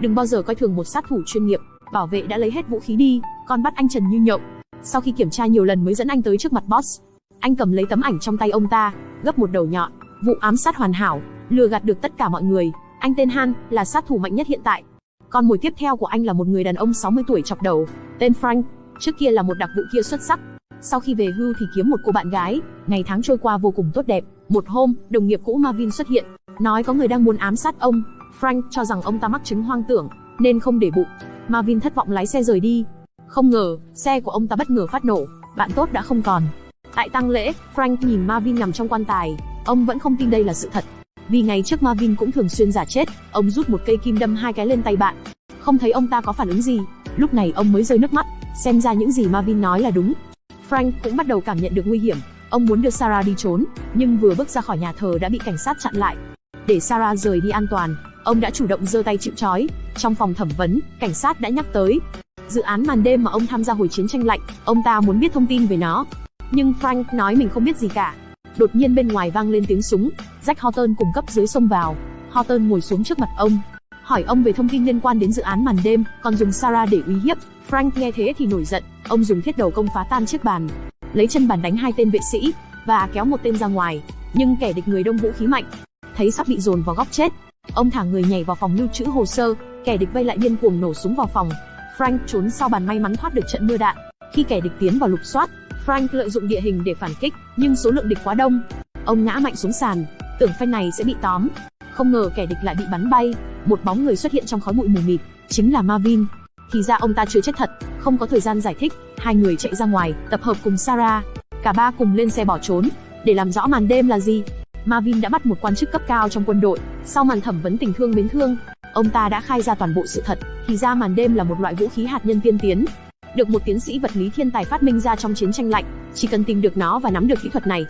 Đừng bao giờ coi thường một sát thủ chuyên nghiệp, bảo vệ đã lấy hết vũ khí đi, còn bắt anh Trần như nhộng. Sau khi kiểm tra nhiều lần mới dẫn anh tới trước mặt boss. Anh cầm lấy tấm ảnh trong tay ông ta, gấp một đầu nhọn, vụ ám sát hoàn hảo, lừa gạt được tất cả mọi người. Anh tên Han, là sát thủ mạnh nhất hiện tại. Con mồi tiếp theo của anh là một người đàn ông 60 tuổi chọc đầu, tên Frank, trước kia là một đặc vụ kia xuất sắc. Sau khi về hưu thì kiếm một cô bạn gái, ngày tháng trôi qua vô cùng tốt đẹp. Một hôm, đồng nghiệp cũ Marvin xuất hiện, nói có người đang muốn ám sát ông. Frank cho rằng ông ta mắc chứng hoang tưởng, nên không để bụng. Marvin thất vọng lái xe rời đi. Không ngờ, xe của ông ta bất ngờ phát nổ, bạn tốt đã không còn. Tại tang lễ, Frank nhìn Marvin nằm trong quan tài, ông vẫn không tin đây là sự thật. Vì ngày trước Marvin cũng thường xuyên giả chết, ông rút một cây kim đâm hai cái lên tay bạn. Không thấy ông ta có phản ứng gì, lúc này ông mới rơi nước mắt, xem ra những gì Marvin nói là đúng. Frank cũng bắt đầu cảm nhận được nguy hiểm, ông muốn đưa Sarah đi trốn, nhưng vừa bước ra khỏi nhà thờ đã bị cảnh sát chặn lại. Để Sarah rời đi an toàn, ông đã chủ động giơ tay chịu trói. Trong phòng thẩm vấn, cảnh sát đã nhắc tới dự án màn đêm mà ông tham gia hồi chiến tranh lạnh, ông ta muốn biết thông tin về nó. Nhưng Frank nói mình không biết gì cả. Đột nhiên bên ngoài vang lên tiếng súng, Jack Horton cùng cấp dưới xông vào. Horton ngồi xuống trước mặt ông, hỏi ông về thông tin liên quan đến dự án màn đêm, còn dùng Sarah để uy hiếp. Frank nghe thế thì nổi giận, ông dùng thiết đầu công phá tan chiếc bàn, lấy chân bàn đánh hai tên vệ sĩ và kéo một tên ra ngoài. Nhưng kẻ địch người đông vũ khí mạnh, thấy sắp bị dồn vào góc chết, ông thả người nhảy vào phòng lưu trữ hồ sơ, kẻ địch vây lại điên cuồng nổ súng vào phòng. Frank trốn sau bàn may mắn thoát được trận mưa đạn. Khi kẻ địch tiến vào lục soát, Frank lợi dụng địa hình để phản kích, nhưng số lượng địch quá đông. Ông ngã mạnh xuống sàn, tưởng phen này sẽ bị tóm. Không ngờ kẻ địch lại bị bắn bay, một bóng người xuất hiện trong khói bụi mù mịt, chính là Marvin. Thì ra ông ta chưa chết thật, không có thời gian giải thích, hai người chạy ra ngoài, tập hợp cùng Sarah. Cả ba cùng lên xe bỏ trốn. Để làm rõ màn đêm là gì, Marvin đã bắt một quan chức cấp cao trong quân đội. Sau màn thẩm vấn tình thương mến thương, ông ta đã khai ra toàn bộ sự thật. Thì ra màn đêm là một loại vũ khí hạt nhân tiên tiến, được một tiến sĩ vật lý thiên tài phát minh ra trong chiến tranh lạnh. Chỉ cần tìm được nó và nắm được kỹ thuật này,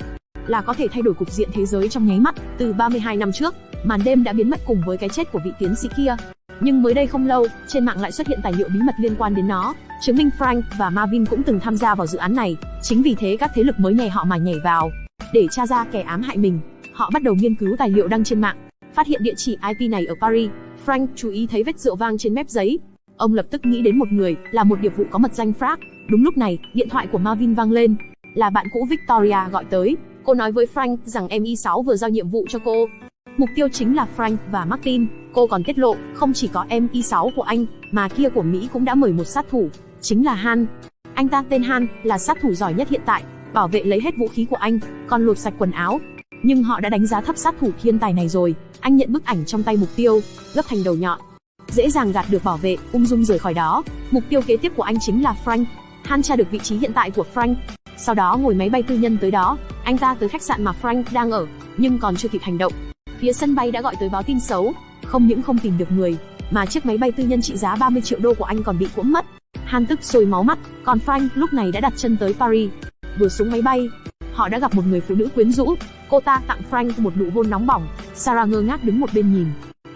là có thể thay đổi cục diện thế giới trong nháy mắt. Từ 32 năm trước, màn đêm đã biến mất cùng với cái chết của vị tiến sĩ kia. Nhưng mới đây không lâu, trên mạng lại xuất hiện tài liệu bí mật liên quan đến nó, chứng minh Frank và Marvin cũng từng tham gia vào dự án này. Chính vì thế các thế lực mới nhảy họ mà nhảy vào, để tra ra kẻ ám hại mình. Họ bắt đầu nghiên cứu tài liệu đăng trên mạng, phát hiện địa chỉ IP này ở Paris. Frank chú ý thấy vết rượu vang trên mép giấy. Ông lập tức nghĩ đến một người, là một điệp vụ có mật danh Frank. Đúng lúc này, điện thoại của Marvin vang lên. Là bạn cũ Victoria gọi tới. Cô nói với Frank rằng MI6 vừa giao nhiệm vụ cho cô. Mục tiêu chính là Frank và Martin. Cô còn tiết lộ, không chỉ có MI6 của anh, mà kia của Mỹ cũng đã mời một sát thủ, chính là Han. Anh ta tên Han, là sát thủ giỏi nhất hiện tại, bảo vệ lấy hết vũ khí của anh, còn lột sạch quần áo. Nhưng họ đã đánh giá thấp sát thủ thiên tài này rồi. Anh nhận bức ảnh trong tay mục tiêu, gấp thành đầu nhọn. Dễ dàng gạt được bảo vệ, ung dung rời khỏi đó. Mục tiêu kế tiếp của anh chính là Frank. Han tra được vị trí hiện tại của Frank. Sau đó ngồi máy bay tư nhân tới đó, anh ta tới khách sạn mà Frank đang ở, nhưng còn chưa kịp hành động. Phía sân bay đã gọi tới báo tin xấu, không những không tìm được người, mà chiếc máy bay tư nhân trị giá 30 triệu đô của anh còn bị cuỗm mất. Han tức sôi máu mắt, còn Frank lúc này đã đặt chân tới Paris. Vừa xuống máy bay, họ đã gặp một người phụ nữ quyến rũ. Cô ta tặng Frank một nụ hôn nóng bỏng. Sarah ngơ ngác đứng một bên nhìn,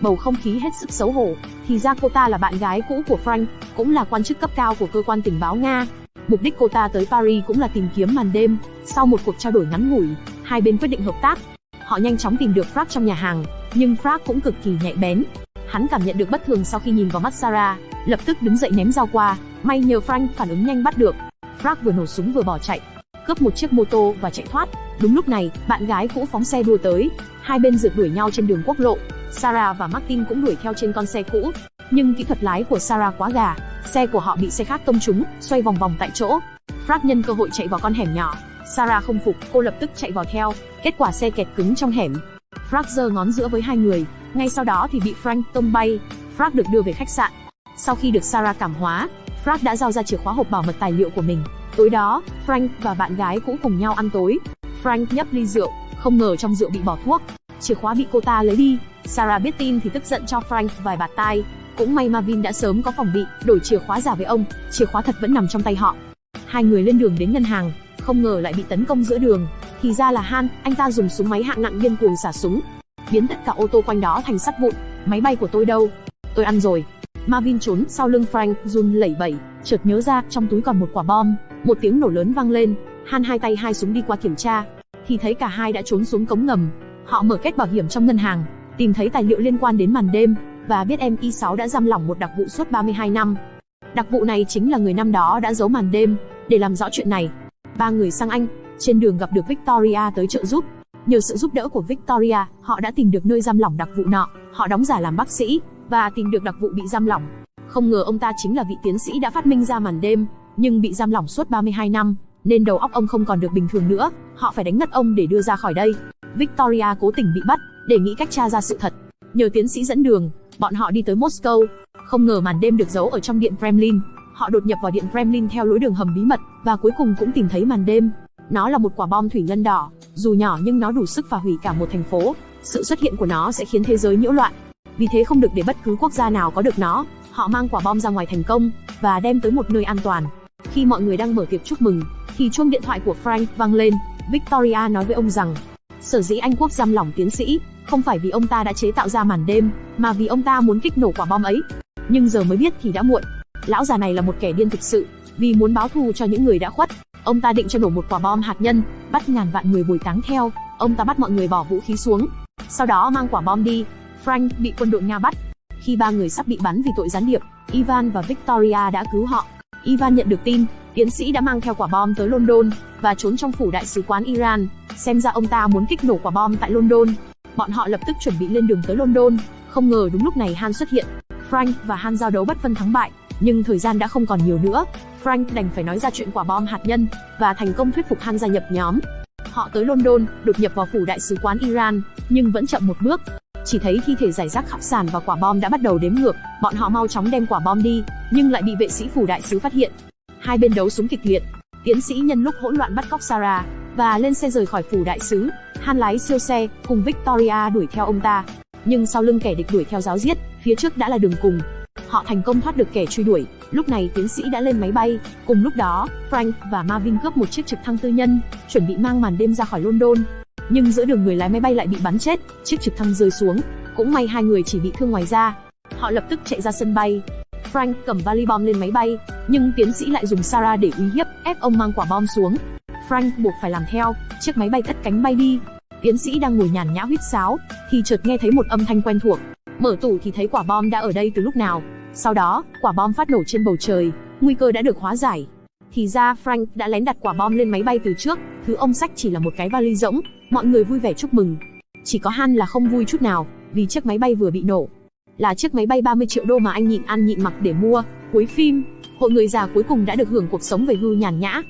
bầu không khí hết sức xấu hổ. Thì ra cô ta là bạn gái cũ của Frank, cũng là quan chức cấp cao của cơ quan tình báo Nga. Mục đích cô ta tới Paris cũng là tìm kiếm màn đêm. Sau một cuộc trao đổi ngắn ngủi, hai bên quyết định hợp tác. Họ nhanh chóng tìm được Frank trong nhà hàng, nhưng Frank cũng cực kỳ nhạy bén. Hắn cảm nhận được bất thường sau khi nhìn vào mắt Sarah, lập tức đứng dậy ném dao qua, may nhờ Frank phản ứng nhanh bắt được. Frank vừa nổ súng vừa bỏ chạy, cướp một chiếc mô tô và chạy thoát. Đúng lúc này, bạn gái cũ phóng xe đua tới, hai bên rượt đuổi nhau trên đường quốc lộ. Sarah và Martin cũng đuổi theo trên con xe cũ, nhưng kỹ thuật lái của Sarah quá gà, xe của họ bị xe khác tông trúng, xoay vòng vòng tại chỗ. Frank nhân cơ hội chạy vào con hẻm nhỏ. Sarah không phục, cô lập tức chạy vào theo, kết quả xe kẹt cứng trong hẻm. Frank giơ ngón giữa với hai người, ngay sau đó thì bị Frank tông bay. Frank được đưa về khách sạn. Sau khi được Sarah cảm hóa, Frank đã giao ra chìa khóa hộp bảo mật tài liệu của mình. Tối đó, Frank và bạn gái cũ cùng nhau ăn tối. Frank nhấp ly rượu, không ngờ trong rượu bị bỏ thuốc. Chìa khóa bị cô ta lấy đi. Sarah biết tin thì tức giận cho Frank vài bạt tai. Cũng may Marvin đã sớm có phòng bị, đổi chìa khóa giả với ông, chìa khóa thật vẫn nằm trong tay họ. Hai người lên đường đến ngân hàng, không ngờ lại bị tấn công giữa đường. Thì ra là Han, anh ta dùng súng máy hạng nặng điên cuồng xả súng, biến tất cả ô tô quanh đó thành sắt vụn. Máy bay của tôi đâu? Tôi ăn rồi. Marvin trốn sau lưng Frank, run lẩy bẩy, chợt nhớ ra trong túi còn một quả bom. Một tiếng nổ lớn vang lên, Han hai tay hai súng đi qua kiểm tra, thì thấy cả hai đã trốn xuống cống ngầm. Họ mở kết bảo hiểm trong ngân hàng, tìm thấy tài liệu liên quan đến màn đêm, và biết em Y6 đã giam lỏng một đặc vụ suốt 32 năm. Đặc vụ này chính là người năm đó đã giấu màn đêm, để làm rõ chuyện này. Ba người sang Anh, trên đường gặp được Victoria tới trợ giúp. Nhờ sự giúp đỡ của Victoria, họ đã tìm được nơi giam lỏng đặc vụ nọ, họ đóng giả làm bác sĩ, và tìm được đặc vụ bị giam lỏng. Không ngờ ông ta chính là vị tiến sĩ đã phát minh ra màn đêm, nhưng bị giam lỏng suốt 32 năm, nên đầu óc ông không còn được bình thường nữa, họ phải đánh ngất ông để đưa ra khỏi đây. Victoria cố tình bị bắt, để nghĩ cách tra ra sự thật. Nhờ tiến sĩ dẫn đường, bọn họ đi tới Moscow. Không ngờ màn đêm được giấu ở trong điện Kremlin. Họ đột nhập vào điện Kremlin theo lối đường hầm bí mật và cuối cùng cũng tìm thấy màn đêm. Nó là một quả bom thủy ngân đỏ, dù nhỏ nhưng nó đủ sức phá hủy cả một thành phố. Sự xuất hiện của nó sẽ khiến thế giới nhiễu loạn. Vì thế không được để bất cứ quốc gia nào có được nó. Họ mang quả bom ra ngoài thành công và đem tới một nơi an toàn. Khi mọi người đang mở tiệc chúc mừng, thì chuông điện thoại của Frank vang lên. Victoria nói với ông rằng, sở dĩ Anh quốc giam lỏng tiến sĩ, không phải vì ông ta đã chế tạo ra màn đêm, mà vì ông ta muốn kích nổ quả bom ấy. Nhưng giờ mới biết thì đã muộn. Lão già này là một kẻ điên thực sự, vì muốn báo thù cho những người đã khuất. Ông ta định cho nổ một quả bom hạt nhân, bắt ngàn vạn người bồi táng theo. Ông ta bắt mọi người bỏ vũ khí xuống, sau đó mang quả bom đi. Frank bị quân đội Nga bắt. Khi ba người sắp bị bắn vì tội gián điệp, Ivan và Victoria đã cứu họ. Ivan nhận được tin, tiến sĩ đã mang theo quả bom tới London và trốn trong phủ đại sứ quán Iran. Xem ra ông ta muốn kích nổ quả bom tại London. Bọn họ lập tức chuẩn bị lên đường tới London. Không ngờ đúng lúc này Han xuất hiện. Frank và Han giao đấu bất phân thắng bại, nhưng thời gian đã không còn nhiều nữa. Frank đành phải nói ra chuyện quả bom hạt nhân và thành công thuyết phục Han gia nhập nhóm. Họ tới London, đột nhập vào phủ đại sứ quán Iran, nhưng vẫn chậm một bước. Chỉ thấy thi thể giải rác khắp sàn và quả bom đã bắt đầu đếm ngược, bọn họ mau chóng đem quả bom đi, nhưng lại bị vệ sĩ phủ đại sứ phát hiện. Hai bên đấu súng kịch liệt. Tiến sĩ nhân lúc hỗn loạn bắt cóc Sarah và lên xe rời khỏi phủ đại sứ. Han lái siêu xe cùng Victoria đuổi theo ông ta, nhưng sau lưng kẻ địch đuổi theo giáo giết, phía trước đã là đường cùng. Họ thành công thoát được kẻ truy đuổi. Lúc này tiến sĩ đã lên máy bay. Cùng lúc đó, Frank và Marvin cướp một chiếc trực thăng tư nhân, chuẩn bị mang màn đêm ra khỏi London. Nhưng giữa đường người lái máy bay lại bị bắn chết, chiếc trực thăng rơi xuống. Cũng may hai người chỉ bị thương ngoài da. Họ lập tức chạy ra sân bay. Frank cầm vali bom lên máy bay, nhưng tiến sĩ lại dùng Sarah để uy hiếp, ép ông mang quả bom xuống. Frank buộc phải làm theo, chiếc máy bay cất cánh bay đi. Tiến sĩ đang ngồi nhàn nhã huýt sáo, thì chợt nghe thấy một âm thanh quen thuộc. Mở tủ thì thấy quả bom đã ở đây từ lúc nào. Sau đó, quả bom phát nổ trên bầu trời, nguy cơ đã được hóa giải. Thì ra Frank đã lén đặt quả bom lên máy bay từ trước, thứ ông sách chỉ là một cái vali rỗng, mọi người vui vẻ chúc mừng. Chỉ có Han là không vui chút nào, vì chiếc máy bay vừa bị nổ. Là chiếc máy bay 30 triệu đô mà anh nhịn ăn nhịn mặc để mua. Cuối phim, hội người già cuối cùng đã được hưởng cuộc sống về hưu nhàn nhã.